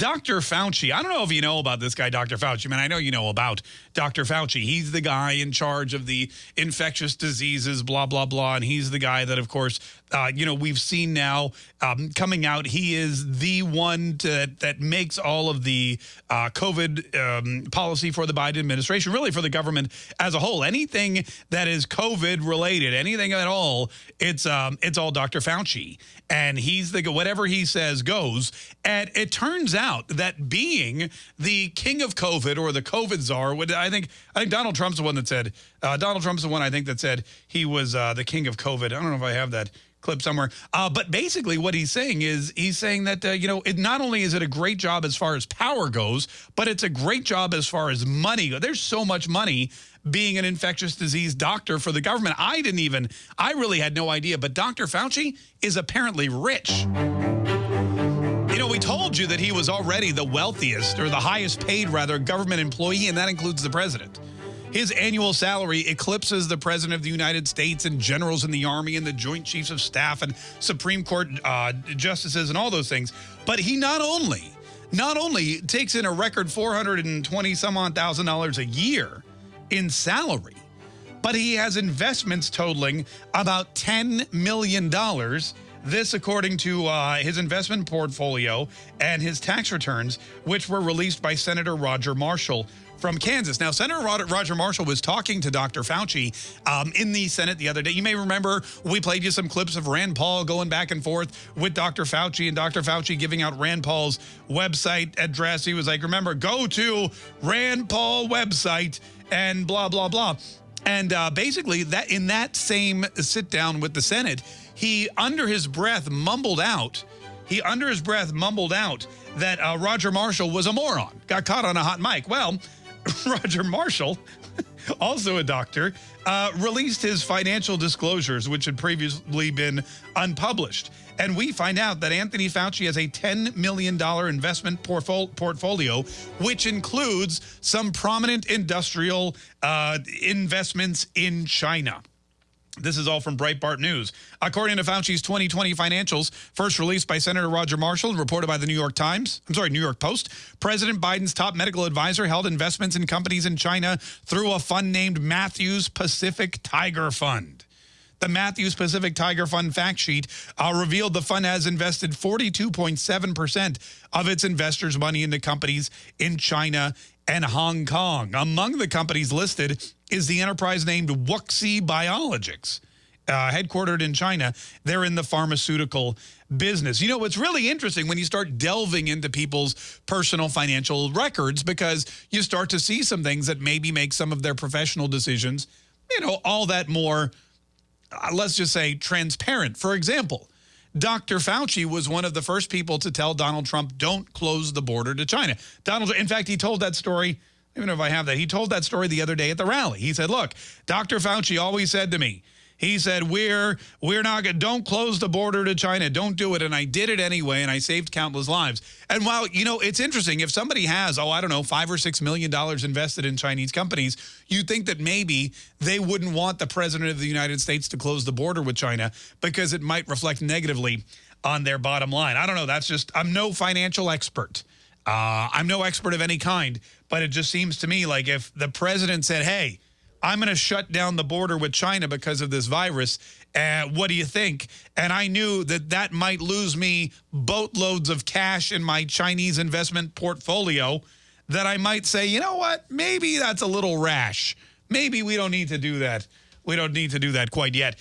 Dr. Fauci, I don't know if you know about this guy, Dr. Fauci. I mean, I know you know about Dr. Fauci. He's the guy in charge of the infectious diseases, blah, blah, blah. And he's the guy that, of course, uh, you know, we've seen now um, coming out. He is the one to, that makes all of the uh, COVID um, policy for the Biden administration, really for the government as a whole. Anything that is COVID related, anything at all, it's um, it's all Dr. Fauci. And he's the whatever he says goes. And it turns out out that being the king of COVID or the COVID czar, would I think I think Donald Trump's the one that said, uh, Donald Trump's the one I think that said he was uh, the king of COVID. I don't know if I have that clip somewhere. Uh, but basically what he's saying is he's saying that, uh, you know, it not only is it a great job as far as power goes, but it's a great job as far as money. There's so much money being an infectious disease doctor for the government. I didn't even, I really had no idea. But Dr. Fauci is apparently rich told you that he was already the wealthiest or the highest paid, rather, government employee, and that includes the president. His annual salary eclipses the president of the United States and generals in the army and the joint chiefs of staff and Supreme Court uh, justices and all those things. But he not only, not only takes in a record 420 some odd thousand dollars a year in salary, but he has investments totaling about $10 million this, according to uh, his investment portfolio and his tax returns, which were released by Senator Roger Marshall from Kansas. Now, Senator Roger Marshall was talking to Dr. Fauci um, in the Senate the other day. You may remember we played you some clips of Rand Paul going back and forth with Dr. Fauci and Dr. Fauci giving out Rand Paul's website address. He was like, remember, go to Rand Paul website and blah, blah, blah. And uh, basically, that in that same sit down with the Senate, he, under his breath, mumbled out, he, under his breath, mumbled out that uh, Roger Marshall was a moron, got caught on a hot mic. Well, Roger Marshall, also a doctor, uh, released his financial disclosures, which had previously been unpublished. And we find out that Anthony Fauci has a $10 million investment portfolio, which includes some prominent industrial uh, investments in China. This is all from Breitbart News. According to Fauci's 2020 financials, first released by Senator Roger Marshall reported by the New York Times, I'm sorry, New York Post, President Biden's top medical advisor held investments in companies in China through a fund named Matthews Pacific Tiger Fund. The Matthews Pacific Tiger Fund fact sheet uh, revealed the fund has invested 42.7% of its investors' money into companies in China and Hong Kong. Among the companies listed is the enterprise named Wuxi Biologics. Uh, headquartered in China, they're in the pharmaceutical business. You know, what's really interesting when you start delving into people's personal financial records because you start to see some things that maybe make some of their professional decisions, you know, all that more, uh, let's just say, transparent. For example, Dr. Fauci was one of the first people to tell Donald Trump, don't close the border to China. Donald, in fact, he told that story I don't even know if I have that. He told that story the other day at the rally. He said, look, Dr. Fauci always said to me, he said, we're, we're not going to, don't close the border to China. Don't do it. And I did it anyway, and I saved countless lives. And while, you know, it's interesting, if somebody has, oh, I don't know, five or six million dollars invested in Chinese companies, you'd think that maybe they wouldn't want the president of the United States to close the border with China because it might reflect negatively on their bottom line. I don't know. That's just, I'm no financial expert. Uh, I'm no expert of any kind, but it just seems to me like if the president said, hey, I'm going to shut down the border with China because of this virus. Uh, what do you think? And I knew that that might lose me boatloads of cash in my Chinese investment portfolio that I might say, you know what, maybe that's a little rash. Maybe we don't need to do that. We don't need to do that quite yet.